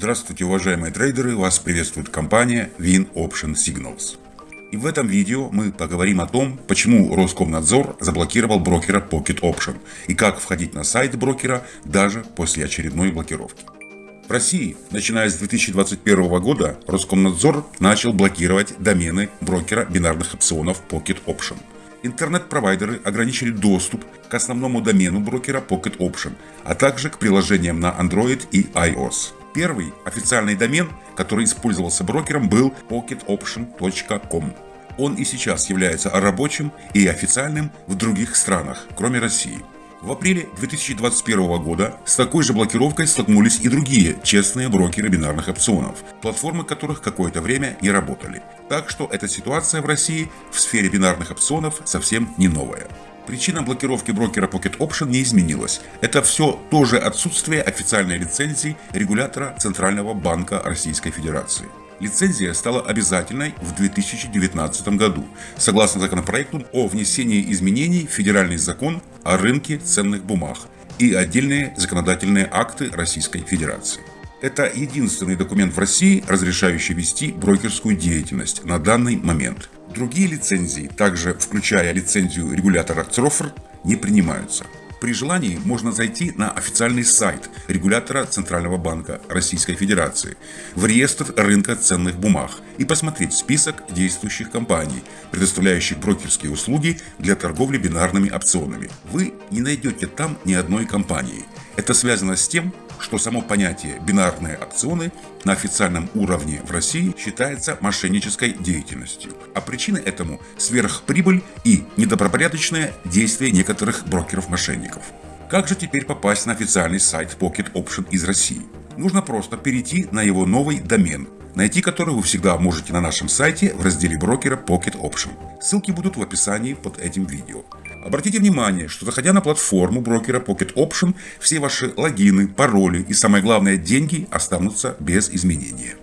Здравствуйте, уважаемые трейдеры! Вас приветствует компания Win Option Signals. И в этом видео мы поговорим о том, почему Роскомнадзор заблокировал брокера Pocket Option и как входить на сайт брокера даже после очередной блокировки. В России, начиная с 2021 года, Роскомнадзор начал блокировать домены брокера бинарных опционов Pocket Option. Интернет-провайдеры ограничили доступ к основному домену брокера Pocket Option, а также к приложениям на Android и iOS. Первый официальный домен, который использовался брокером, был pocketoption.com. Он и сейчас является рабочим и официальным в других странах, кроме России. В апреле 2021 года с такой же блокировкой столкнулись и другие честные брокеры бинарных опционов, платформы которых какое-то время не работали. Так что эта ситуация в России в сфере бинарных опционов совсем не новая. Причина блокировки брокера Pocket Option не изменилась. Это все тоже отсутствие официальной лицензии регулятора Центрального банка Российской Федерации. Лицензия стала обязательной в 2019 году, согласно законопроекту о внесении изменений в федеральный закон о рынке ценных бумаг и отдельные законодательные акты Российской Федерации. Это единственный документ в России, разрешающий вести брокерскую деятельность на данный момент. Другие лицензии, также включая лицензию регулятора ЦРОФР, не принимаются. При желании можно зайти на официальный сайт регулятора Центрального банка Российской Федерации в реестр рынка ценных бумаг и посмотреть список действующих компаний, предоставляющих брокерские услуги для торговли бинарными опционами. Вы не найдете там ни одной компании. Это связано с тем, что само понятие «бинарные опционы» на официальном уровне в России считается мошеннической деятельностью, а причины этому – сверхприбыль и недобропорядочное действие некоторых брокеров-мошенников. Как же теперь попасть на официальный сайт Pocket Option из России? Нужно просто перейти на его новый домен, найти который вы всегда можете на нашем сайте в разделе брокера Pocket Option. Ссылки будут в описании под этим видео. Обратите внимание, что заходя на платформу брокера Pocket Option, все ваши логины, пароли и самое главное деньги останутся без изменения.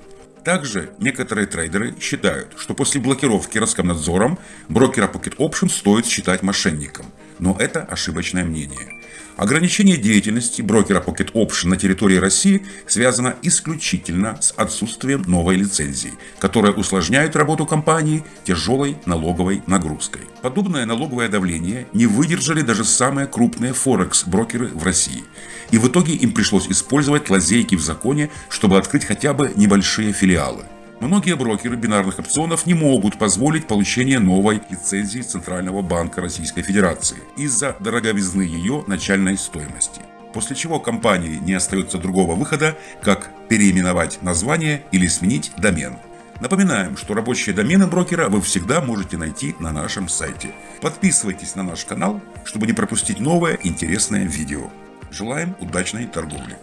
Также некоторые трейдеры считают, что после блокировки Роскомнадзором брокера Pocket Option стоит считать мошенником. Но это ошибочное мнение. Ограничение деятельности брокера Pocket Option на территории России связано исключительно с отсутствием новой лицензии, которая усложняет работу компании тяжелой налоговой нагрузкой. Подобное налоговое давление не выдержали даже самые крупные форекс-брокеры в России. И в итоге им пришлось использовать лазейки в законе, чтобы открыть хотя бы небольшие филиалы. Многие брокеры бинарных опционов не могут позволить получение новой лицензии Центрального банка Российской Федерации из-за дороговизны ее начальной стоимости. После чего компании не остается другого выхода, как переименовать название или сменить домен. Напоминаем, что рабочие домены брокера вы всегда можете найти на нашем сайте. Подписывайтесь на наш канал, чтобы не пропустить новое интересное видео. Желаем удачной торговли!